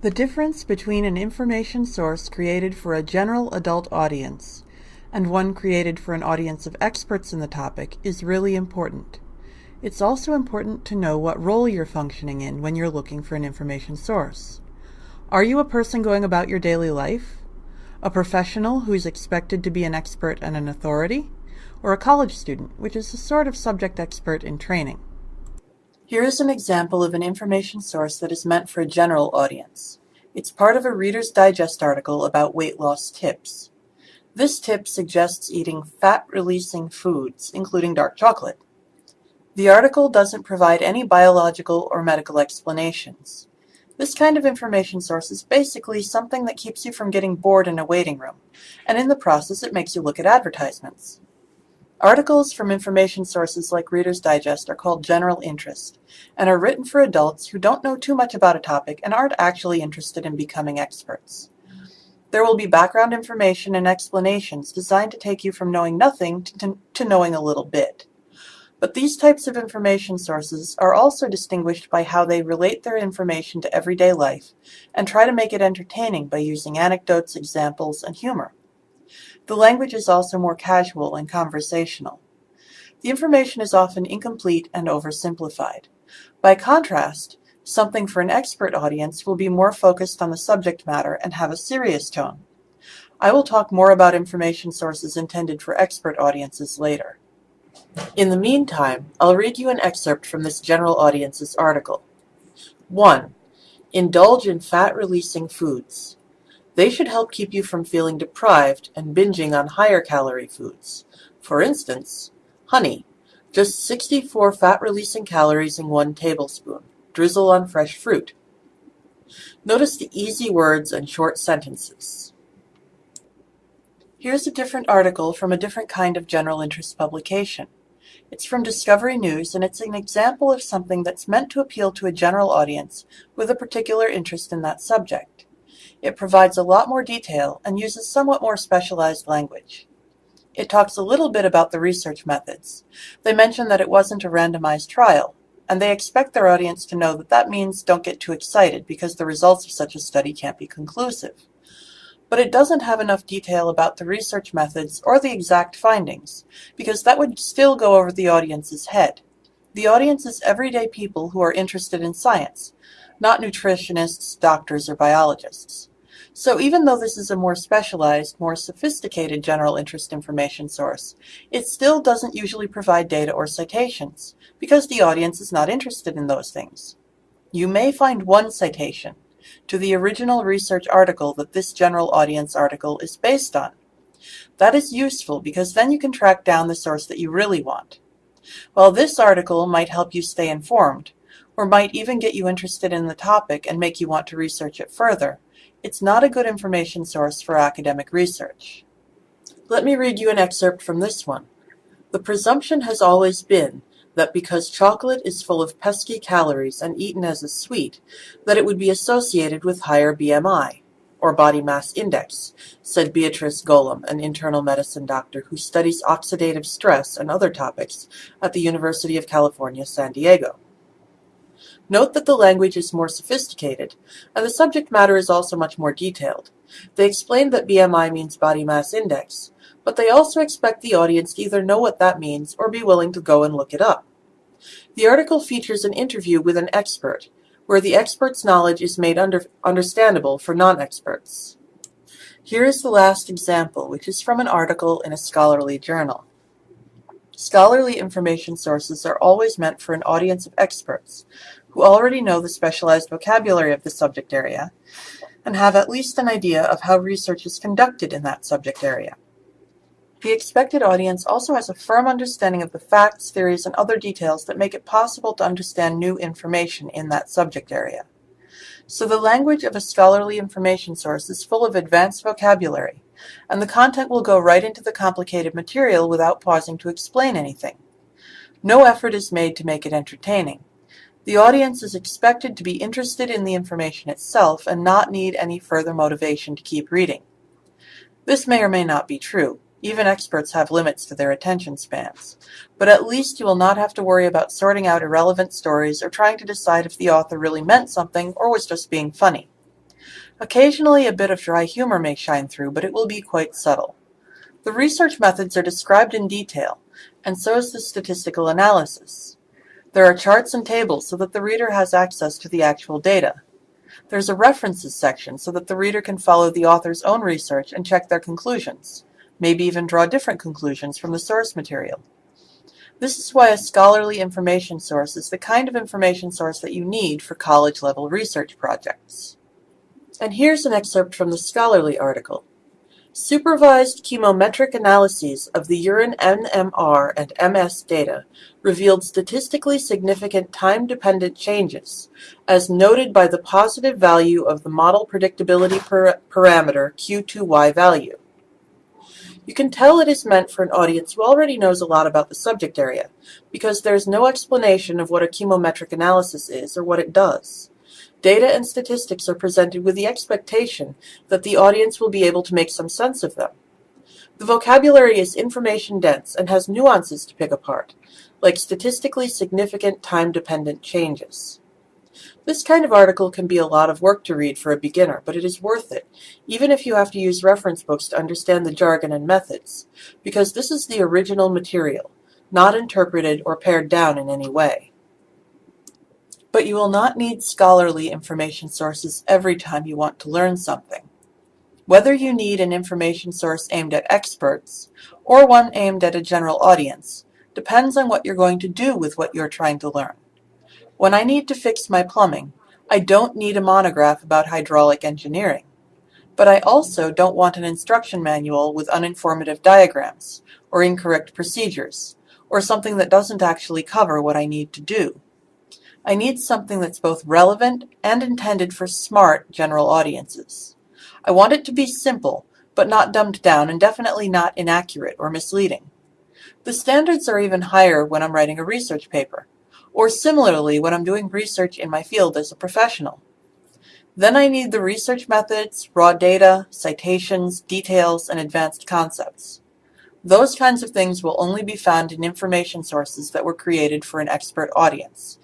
The difference between an information source created for a general adult audience and one created for an audience of experts in the topic is really important. It's also important to know what role you're functioning in when you're looking for an information source. Are you a person going about your daily life? A professional who's expected to be an expert and an authority? Or a college student, which is a sort of subject expert in training? Here is an example of an information source that is meant for a general audience. It's part of a Reader's Digest article about weight loss tips. This tip suggests eating fat-releasing foods, including dark chocolate. The article doesn't provide any biological or medical explanations. This kind of information source is basically something that keeps you from getting bored in a waiting room, and in the process it makes you look at advertisements. Articles from information sources like Reader's Digest are called general interest and are written for adults who don't know too much about a topic and aren't actually interested in becoming experts. There will be background information and explanations designed to take you from knowing nothing to, to knowing a little bit. But these types of information sources are also distinguished by how they relate their information to everyday life and try to make it entertaining by using anecdotes, examples, and humor. The language is also more casual and conversational. The information is often incomplete and oversimplified. By contrast, something for an expert audience will be more focused on the subject matter and have a serious tone. I will talk more about information sources intended for expert audiences later. In the meantime, I'll read you an excerpt from this general audience's article. 1. Indulge in fat-releasing foods. They should help keep you from feeling deprived and binging on higher calorie foods. For instance, honey, just 64 fat-releasing calories in one tablespoon. Drizzle on fresh fruit. Notice the easy words and short sentences. Here's a different article from a different kind of general interest publication. It's from Discovery News and it's an example of something that's meant to appeal to a general audience with a particular interest in that subject. It provides a lot more detail and uses somewhat more specialized language. It talks a little bit about the research methods. They mention that it wasn't a randomized trial, and they expect their audience to know that that means don't get too excited because the results of such a study can't be conclusive. But it doesn't have enough detail about the research methods or the exact findings, because that would still go over the audience's head. The audience is everyday people who are interested in science, not nutritionists, doctors, or biologists. So even though this is a more specialized, more sophisticated general interest information source, it still doesn't usually provide data or citations, because the audience is not interested in those things. You may find one citation to the original research article that this general audience article is based on. That is useful because then you can track down the source that you really want. While this article might help you stay informed, or might even get you interested in the topic and make you want to research it further, it's not a good information source for academic research. Let me read you an excerpt from this one. The presumption has always been that because chocolate is full of pesky calories and eaten as a sweet, that it would be associated with higher BMI, or body mass index, said Beatrice Golomb, an internal medicine doctor who studies oxidative stress and other topics at the University of California, San Diego. Note that the language is more sophisticated, and the subject matter is also much more detailed. They explain that BMI means body mass index, but they also expect the audience to either know what that means or be willing to go and look it up. The article features an interview with an expert, where the expert's knowledge is made under understandable for non-experts. Here is the last example, which is from an article in a scholarly journal. Scholarly information sources are always meant for an audience of experts, who already know the specialized vocabulary of the subject area, and have at least an idea of how research is conducted in that subject area. The expected audience also has a firm understanding of the facts, theories, and other details that make it possible to understand new information in that subject area. So the language of a scholarly information source is full of advanced vocabulary, and the content will go right into the complicated material without pausing to explain anything. No effort is made to make it entertaining. The audience is expected to be interested in the information itself and not need any further motivation to keep reading. This may or may not be true. Even experts have limits to their attention spans. But at least you will not have to worry about sorting out irrelevant stories or trying to decide if the author really meant something or was just being funny. Occasionally a bit of dry humor may shine through, but it will be quite subtle. The research methods are described in detail, and so is the statistical analysis. There are charts and tables so that the reader has access to the actual data. There's a references section so that the reader can follow the author's own research and check their conclusions, maybe even draw different conclusions from the source material. This is why a scholarly information source is the kind of information source that you need for college-level research projects. And here's an excerpt from the scholarly article. Supervised chemometric analyses of the urine NMR and MS data revealed statistically significant time-dependent changes, as noted by the positive value of the model predictability parameter Q2Y value. You can tell it is meant for an audience who already knows a lot about the subject area, because there is no explanation of what a chemometric analysis is or what it does. Data and statistics are presented with the expectation that the audience will be able to make some sense of them. The vocabulary is information dense and has nuances to pick apart, like statistically significant time-dependent changes. This kind of article can be a lot of work to read for a beginner, but it is worth it, even if you have to use reference books to understand the jargon and methods, because this is the original material, not interpreted or pared down in any way. But you will not need scholarly information sources every time you want to learn something. Whether you need an information source aimed at experts, or one aimed at a general audience, depends on what you're going to do with what you're trying to learn. When I need to fix my plumbing, I don't need a monograph about hydraulic engineering. But I also don't want an instruction manual with uninformative diagrams, or incorrect procedures, or something that doesn't actually cover what I need to do. I need something that's both relevant and intended for smart general audiences. I want it to be simple, but not dumbed down and definitely not inaccurate or misleading. The standards are even higher when I'm writing a research paper or similarly when I'm doing research in my field as a professional. Then I need the research methods, raw data, citations, details, and advanced concepts. Those kinds of things will only be found in information sources that were created for an expert audience,